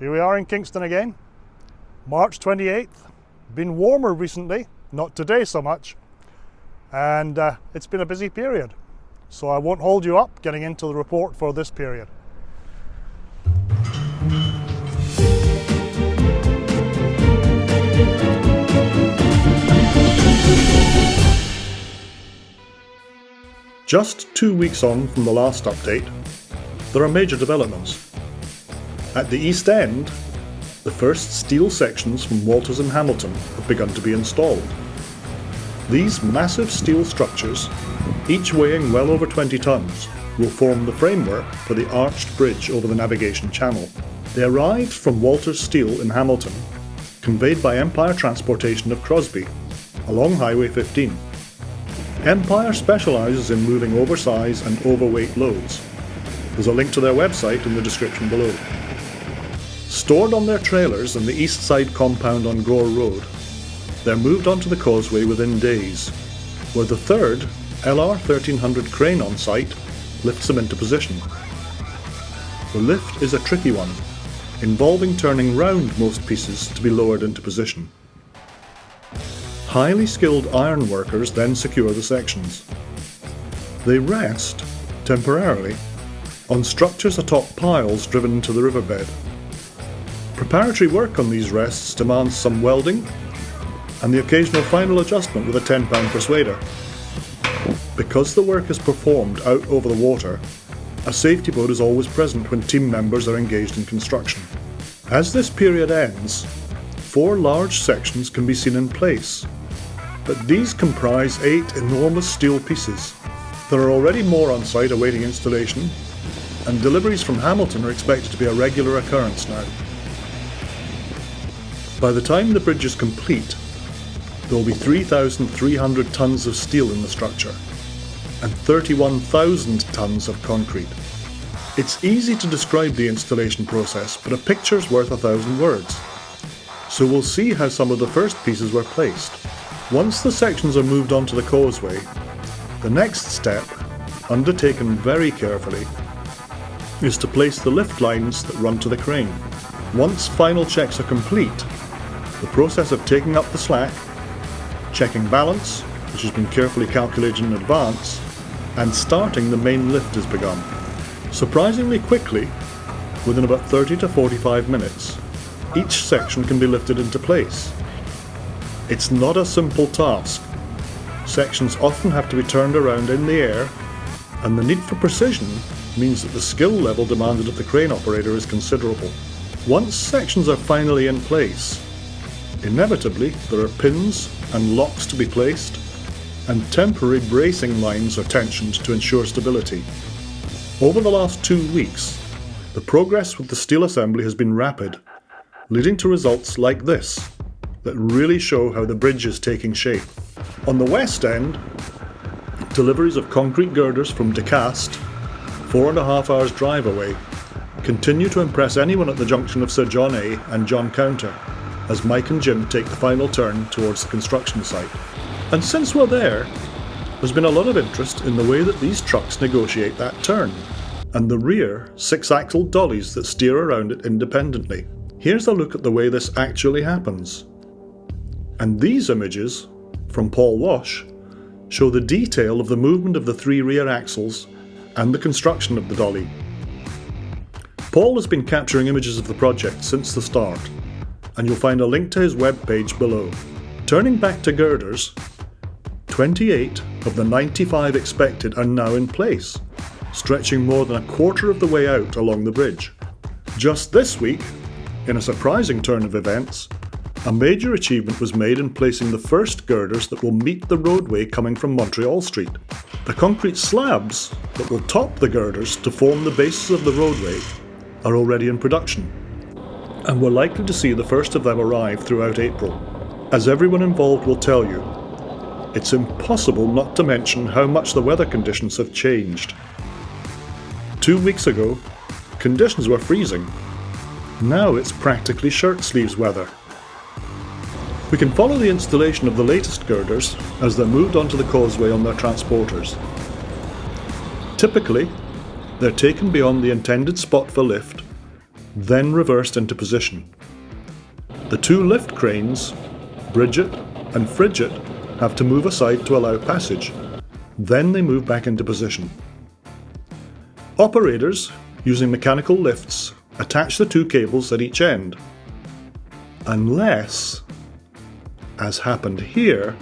Here we are in Kingston again, March 28th. Been warmer recently, not today so much, and uh, it's been a busy period. So I won't hold you up getting into the report for this period. Just two weeks on from the last update, there are major developments. At the East End, the first steel sections from Walters and Hamilton have begun to be installed. These massive steel structures, each weighing well over 20 tonnes, will form the framework for the arched bridge over the navigation channel. They arrived from Walters Steel in Hamilton, conveyed by Empire Transportation of Crosby, along Highway 15. Empire specialises in moving oversize and overweight loads. There's a link to their website in the description below. Stored on their trailers in the east side compound on Gore Road, they're moved onto the causeway within days, where the third LR 1300 crane on site lifts them into position. The lift is a tricky one, involving turning round most pieces to be lowered into position. Highly skilled iron workers then secure the sections. They rest, temporarily, on structures atop piles driven into the riverbed. Preparatory work on these rests demands some welding and the occasional final adjustment with a 10 pound persuader. Because the work is performed out over the water, a safety boat is always present when team members are engaged in construction. As this period ends, four large sections can be seen in place, but these comprise eight enormous steel pieces. There are already more on site awaiting installation, and deliveries from Hamilton are expected to be a regular occurrence now. By the time the bridge is complete, there will be 3,300 tonnes of steel in the structure and 31,000 tonnes of concrete. It's easy to describe the installation process, but a picture's worth a thousand words. So we'll see how some of the first pieces were placed. Once the sections are moved onto the causeway, the next step, undertaken very carefully, is to place the lift lines that run to the crane. Once final checks are complete, the process of taking up the slack, checking balance, which has been carefully calculated in advance, and starting the main lift has begun. Surprisingly quickly, within about 30 to 45 minutes, each section can be lifted into place. It's not a simple task. Sections often have to be turned around in the air, and the need for precision means that the skill level demanded of the crane operator is considerable. Once sections are finally in place, inevitably there are pins and locks to be placed, and temporary bracing lines are tensioned to ensure stability. Over the last two weeks, the progress with the steel assembly has been rapid, leading to results like this that really show how the bridge is taking shape. On the west end, deliveries of concrete girders from DeCast, four and a half hours drive away, continue to impress anyone at the junction of Sir John A and John Counter, as Mike and Jim take the final turn towards the construction site. And since we're there, there's been a lot of interest in the way that these trucks negotiate that turn, and the rear six-axle dollies that steer around it independently. Here's a look at the way this actually happens. And these images, from Paul Wash, show the detail of the movement of the three rear axles and the construction of the dolly. Paul has been capturing images of the project since the start, and you'll find a link to his webpage below. Turning back to girders, 28 of the 95 expected are now in place, stretching more than a quarter of the way out along the bridge. Just this week, in a surprising turn of events, a major achievement was made in placing the first girders that will meet the roadway coming from Montreal Street. The concrete slabs that will top the girders to form the basis of the roadway are already in production, and we're likely to see the first of them arrive throughout April. As everyone involved will tell you, it's impossible not to mention how much the weather conditions have changed. Two weeks ago, conditions were freezing. Now it's practically shirt sleeves weather. We can follow the installation of the latest girders as they're moved onto the causeway on their transporters. Typically, they're taken beyond the intended spot for lift then reversed into position. The two lift cranes, Bridget and Frigid, have to move aside to allow passage. Then they move back into position. Operators, using mechanical lifts, attach the two cables at each end. Unless, as happened here,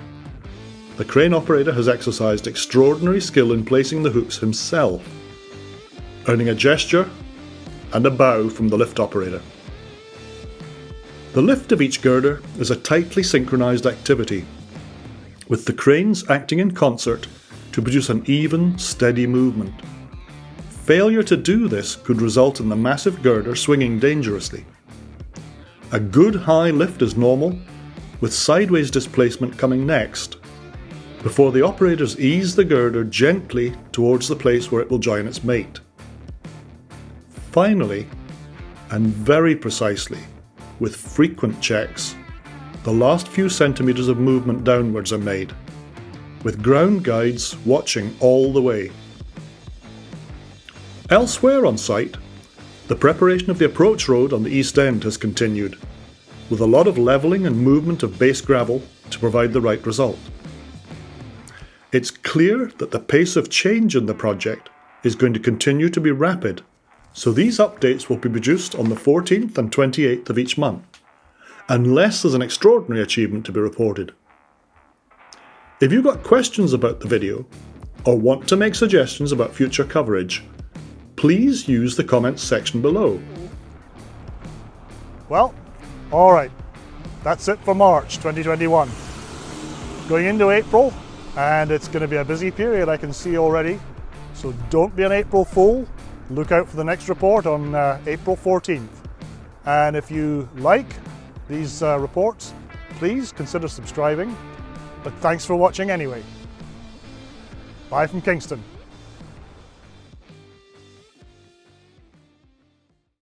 the crane operator has exercised extraordinary skill in placing the hooks himself, earning a gesture and a bow from the lift operator. The lift of each girder is a tightly synchronised activity, with the cranes acting in concert to produce an even, steady movement. Failure to do this could result in the massive girder swinging dangerously. A good high lift is normal, with sideways displacement coming next, before the operators ease the girder gently towards the place where it will join its mate. Finally, and very precisely, with frequent checks, the last few centimetres of movement downwards are made, with ground guides watching all the way. Elsewhere on site, the preparation of the approach road on the east end has continued, with a lot of levelling and movement of base gravel to provide the right result. It's clear that the pace of change in the project is going to continue to be rapid so these updates will be produced on the 14th and 28th of each month, unless there's an extraordinary achievement to be reported. If you've got questions about the video, or want to make suggestions about future coverage, please use the comments section below. Well, alright, that's it for March 2021. Going into April, and it's going to be a busy period I can see already, so don't be an April fool look out for the next report on uh, April 14th. And if you like these uh, reports, please consider subscribing. But thanks for watching anyway. Bye from Kingston.